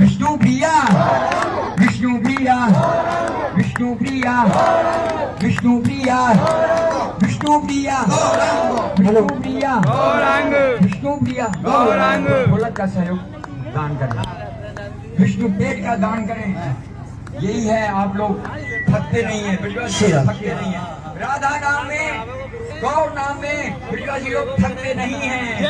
विष्णु प्रिया। विष्णु प्रिया। विष्णु प्रिया। विष्णु प्रिया। विष्णु प्रिया। विष्णु प्रिया। विष्णु प्रिया। गौरांग। बोला का सहयोग? दान करें। विष्णु पेट का दान करें। यही है आप लोग। थकते नहीं है। थकते नहीं है। राधा नाम में गौर नाम में ब्रजवासी लोग थकते नहीं है।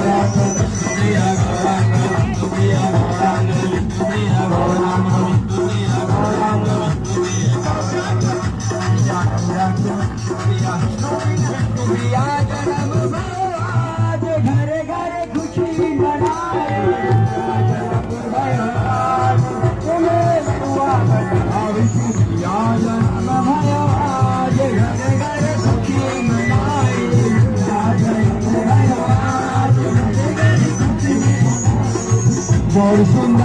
प्रिया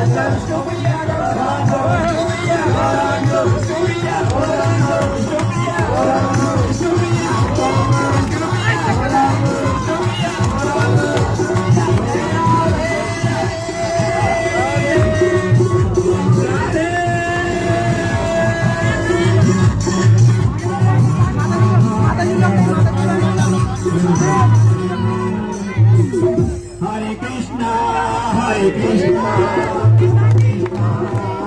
I'm still with you. Krishna, Hare Krishna, Krishna Krishna.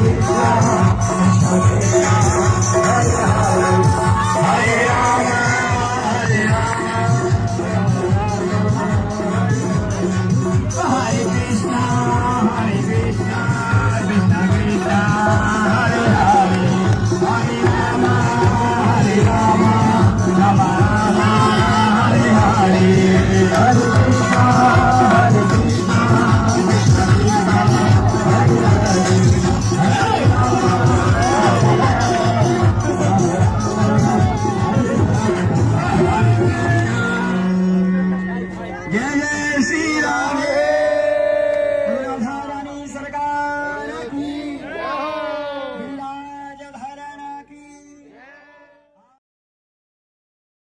Oh, Yeah, yeah.